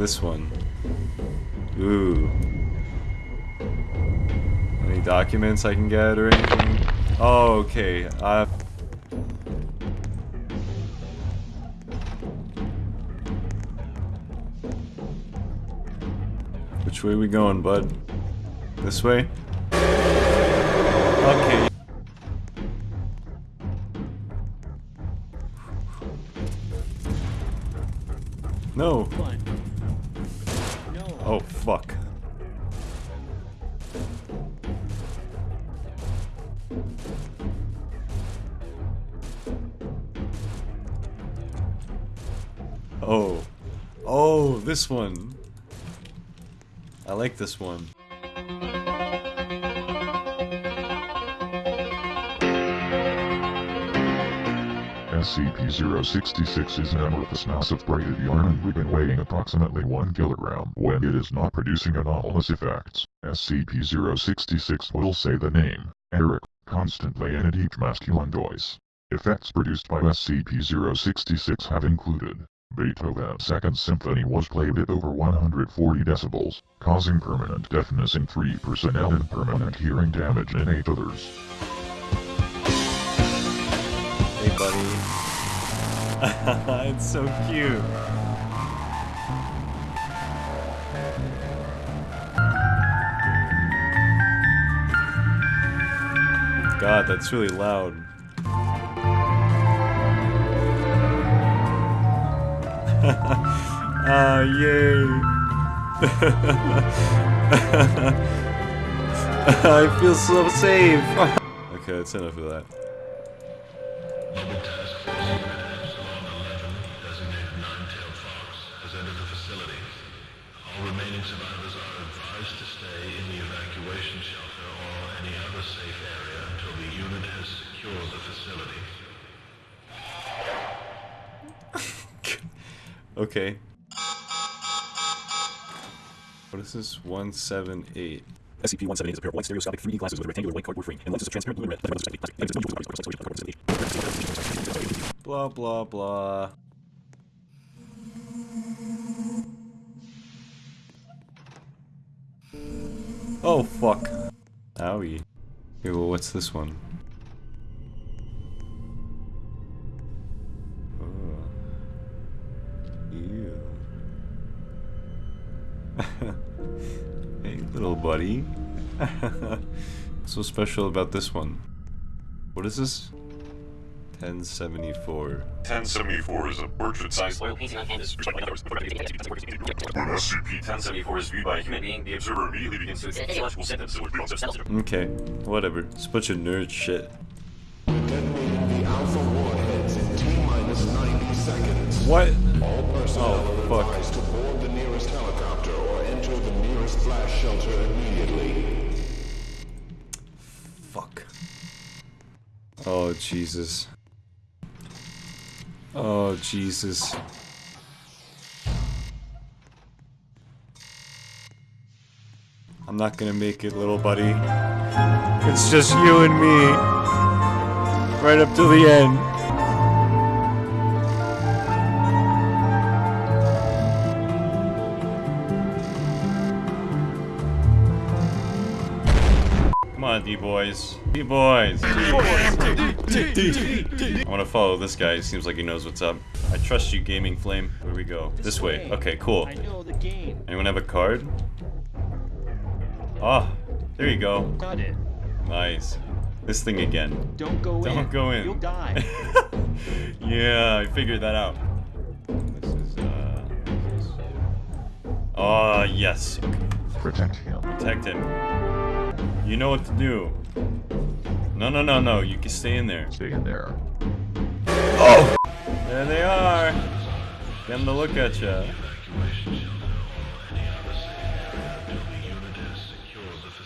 this one? Ooh. Any documents I can get or anything? Oh, okay. Uh... Which way we going, bud? This way? Fuck. Oh. Oh, this one. I like this one. SCP-066 is an amorphous mass of braided yarn and ribbon weighing approximately 1 kilogram when it is not producing anomalous effects. SCP-066 will say the name, Eric, constantly and at each masculine voice. Effects produced by SCP-066 have included Beethoven's Second Symphony was played at over 140 decibels, causing permanent deafness in three personnel and permanent hearing damage in eight others. Buddy. it's so cute. God, that's really loud. Ah, yay. I feel so safe. okay, that's enough of that. Mobile Task Force Unit Epsilon 11, designated Nine-Tailed Fox, has entered the facility. All remaining survivors are advised to stay in the evacuation shelter or any other safe area until the unit has secured the facility. Okay. What is this? 178. SCP-178 is a pair of white stereoscopic 3D glasses with a rectangular white cardboard frame and lenses of transparent blue and red. Blah, blah, blah. Oh, fuck. Owie. Well, what's this one? Oh. Ew. hey, little buddy. What's so special about this one? What is this? 1074. 1074 is a portrait-sized oil painting on canvas. When SCP-1074 is viewed by a human being, the observer immediately begins to exhibit physiological symptoms that would cause cells to Okay, whatever. It's a bunch of nerd shit. Detonating the Alpha warheads in T-minus 90 seconds. What? All personnel Oh, are fuck. advised to board the nearest helicopter or enter the nearest flash shelter immediately. Fuck. Oh, Jesus. Oh, Jesus. I'm not gonna make it, little buddy. It's just you and me. Right up till the end. D-boys. D-boys. I want to follow this guy. He seems like he knows what's up. I trust you, Gaming Flame. Where we go? This, way. Okay, cool. I know the game. Anyone have a card? Ah, there you go. Got it. Nice. This thing again. Don't go in. Don't go in. You'll die. yeah, I figured that out. This is, uh... Oh, yes. Okay. Protect him. Protect him. You know what to do. No, no, no, no. You can stay in there. Stay in there. Oh! There they are. Get them to look at ya.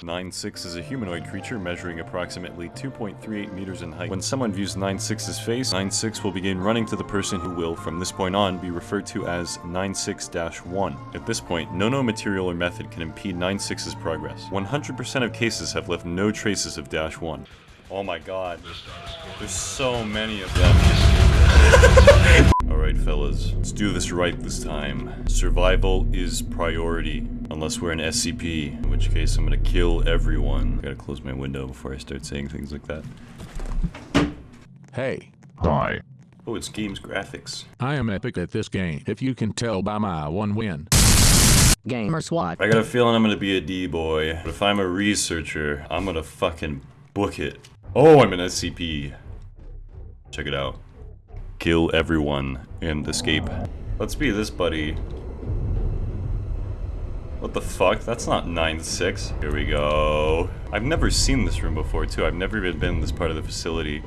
9-6 is a humanoid creature measuring approximately 2.38 meters in height. When someone views 9-6's face, 9-6 will begin running to the person who will, from this point on, be referred to as 9-6-1. At this point, no known material or method can impede 9-6's progress. 100% of cases have left no traces of Dash 1. Oh my god. There's so many of them. Alright, fellas. Let's do this right this time. Survival is priority. Unless we're an SCP, in which case I'm gonna kill everyone. I Gotta close my window before I start saying things like that. Hey, Hi. Oh, it's games graphics. I am epic at this game, if you can tell by my one win. Gamer SWAT. I got a feeling I'm gonna be a D-boy. But if I'm a researcher, I'm gonna fucking book it. Oh, I'm an SCP. Check it out. Kill everyone and escape. Let's be this buddy. What the fuck? That's not 9-6. Here we go. I've never seen this room before, too. I've never even been in this part of the facility.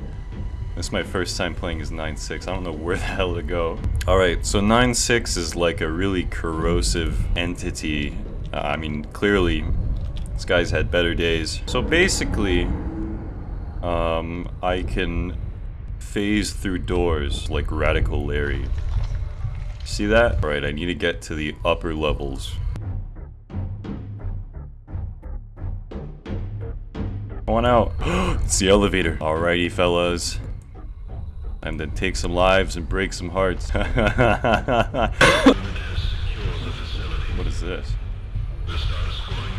This is my first time playing as 9-6. I don't know where the hell to go. Alright, so 9-6 is like a really corrosive entity. Uh, I mean, clearly, this guy's had better days. So basically, um, I can phase through doors like Radical Larry. See that? Alright, I need to get to the upper levels. Going out. it's the elevator. Alrighty, fellas. Time to take some lives and break some hearts. Unit has secured the facility. what is this? The star escorting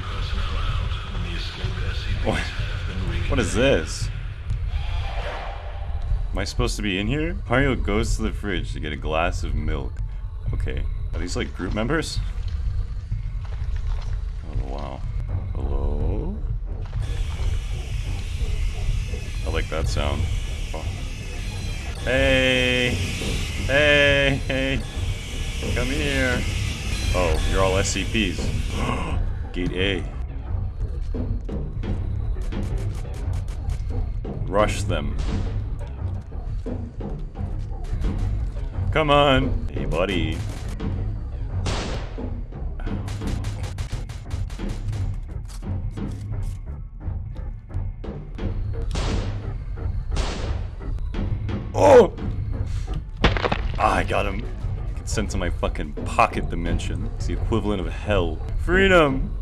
I supposed to be in here? Mario goes to the fridge to get a glass of milk. Okay. Are these like group members? Oh, wow. Hello? I like that sound. Oh. Hey! Hey! Hey! Come here! Oh, you're all SCPs. Gate A. Rush them. Come on. Hey, buddy. Oh! Ah, I got him. Get sent to my fucking pocket dimension. It's the equivalent of hell. Freedom!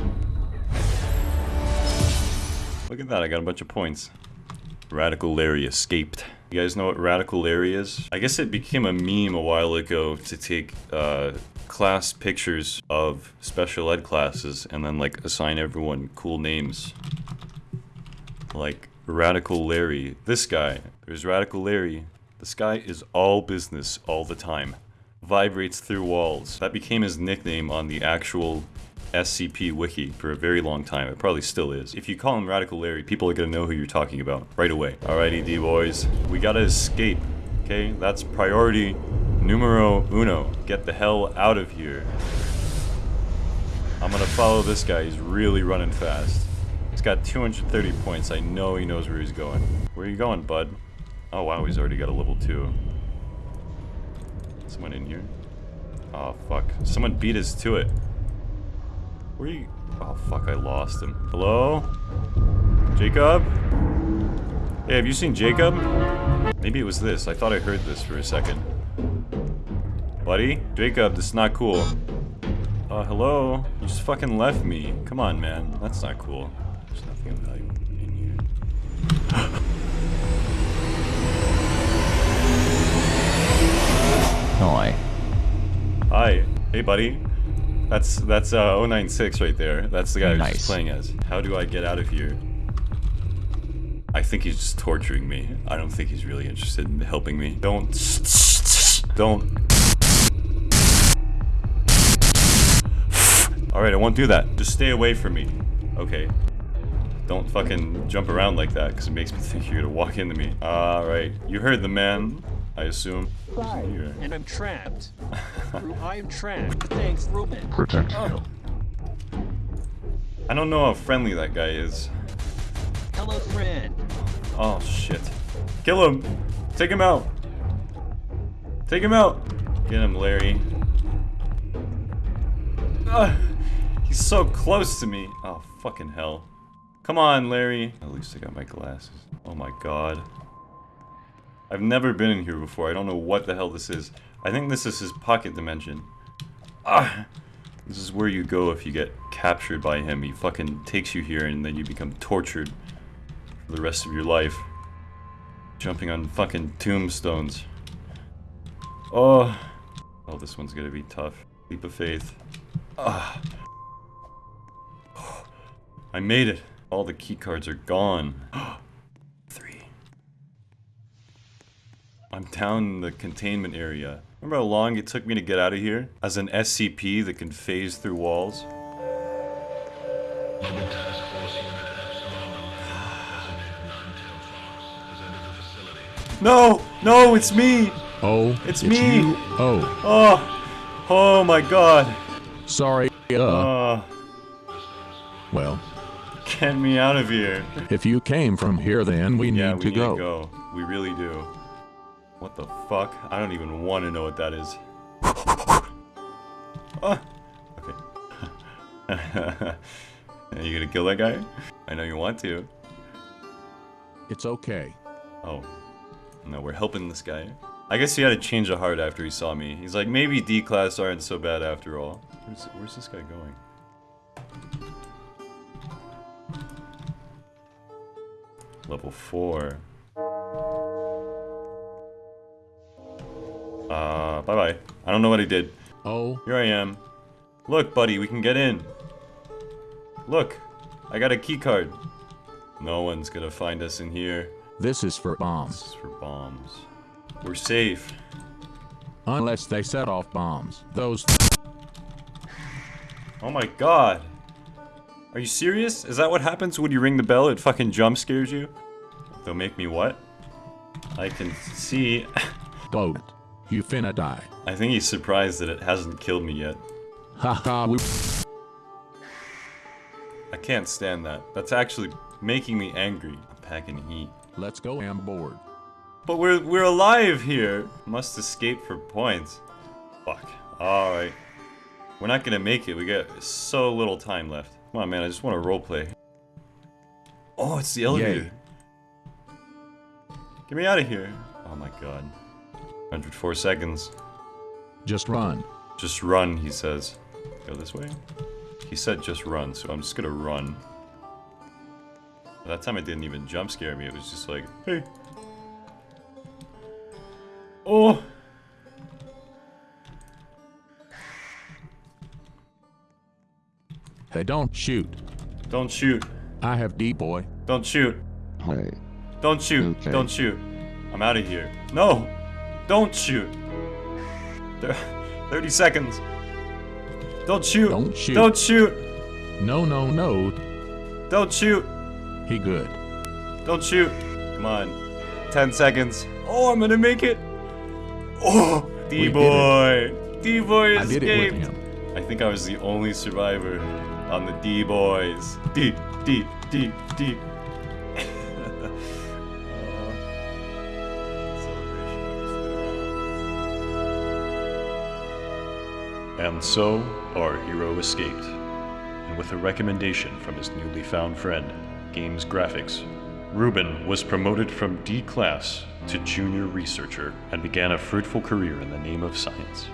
Look at that, I got a bunch of points. Radical Larry escaped. You guys know what Radical Larry is? I guess it became a meme a while ago to take uh, class pictures of special ed classes and then like assign everyone cool names. Like Radical Larry. This guy. There's Radical Larry. This guy is all business all the time. Vibrates through walls. That became his nickname on the actual SCP wiki for a very long time. It probably still is. If you call him Radical Larry, people are gonna know who you're talking about right away. Alrighty, D-boys. We gotta escape. Okay? That's priority numero uno. Get the hell out of here. I'm gonna follow this guy. He's really running fast. He's got 230 points. I know he knows where he's going. Where are you going, bud? Oh wow, he's already got a level 2. Someone in here? Oh fuck. Someone beat us to it. Where are you? Oh fuck, I lost him. Hello? Jacob? Hey, have you seen Jacob? Maybe it was this. I thought I heard this for a second. Buddy? Jacob, this is not cool. Uh, hello? You just fucking left me. Come on, man. That's not cool. There's nothing of value in here. Hi. Hi. Hey, buddy. That's that's uh 096 right there. That's the guy Nice. just playing as. How do I get out of here? I think he's just torturing me. I don't think he's really interested in helping me. Don't. Don't. Alright, I won't do that. Just stay away from me. Okay. Don't fucking jump around like that, because it makes me think you're gonna walk into me. Alright. You heard the man, I assume. Here. and I'm trapped. I am trapped. Thanks, Ruben. Protect you. Oh. I don't know how friendly that guy is. Hello, friend. Oh shit. Kill him! Take him out! Take him out! Get him, Larry. Ugh, he's so close to me. Oh, fucking hell. Come on, Larry. At least I got my glasses. Oh my god. I've never been in here before. I don't know what the hell this is. I think this is his pocket dimension. Ah! This is where you go if you get captured by him. He fucking takes you here and then you become tortured for the rest of your life. Jumping on fucking tombstones. Oh. Oh, this one's gonna be tough. Leap of faith. Ah. I made it. All the key cards are gone. Three. I'm down in the containment area. Remember how long it took me to get out of here? As an SCP that can phase through walls? Mobile Task Force Unit Epsilon 11, designated Nine-Tailed Fox, has entered the facility. No! No, it's me! Oh, It's me. you. Oh, Oh! Oh my god! sorry. Uh, Oh, well, get me out of here. if you came from here, then we need Yeah, we to need go. to go. We really do. What the fuck? I don't even want to know what that is. oh, okay. Are you gonna kill that guy? I know you want to. It's okay. Oh. No, we're helping this guy. I guess he had to change of heart after he saw me. He's like, maybe D-class aren't so bad after all. Where's, where's this guy going? Level 4. Uh, bye-bye. I don't know what he did. Oh, Here I am. Look, buddy, we can get in. Look, I got a key card. No one's gonna find us in here. this is for bombs. This is for bombs. We're safe. Unless they set off bombs. Those. Oh my god. Are you serious? Is that what happens when you ring the bell? It fucking jump scares you? They'll make me what? I can see. Don't. You finna die. I think he's surprised that it hasn't killed me yet. Haha, we. I can't stand that. That's actually making me angry. I'm packing heat. Let's go on board. But we're we're alive here. Must escape for points. Fuck. All right. We're not gonna make it. We got so little time left. Come on, man. I just want to roleplay. Oh, it's the elevator. Get me out of here. Oh my god. 104 seconds. Just run. Just run, he says. Go this way? He said just run, so I'm just gonna run. That time it didn't even jump scare me. It was just like, hey. Oh! Hey, don't shoot. Don't shoot. I have D boy. Don't shoot. Hey, Don't shoot. Okay. Don't shoot. I'm out of here. No! Don't shoot. 30 seconds. Don't shoot. Don't shoot. Don't shoot. No, no, no. Don't shoot. He good. Don't shoot. Come on. 10 seconds. Oh, I'm gonna make it. Oh, D-boy. D-boy I did it with him. I think I was the only survivor on the D-boys. D, D, D, D. And so, our hero escaped. And with a recommendation from his newly found friend, Games Graphics, Ruben was promoted from D class to junior researcher and began a fruitful career in the name of science.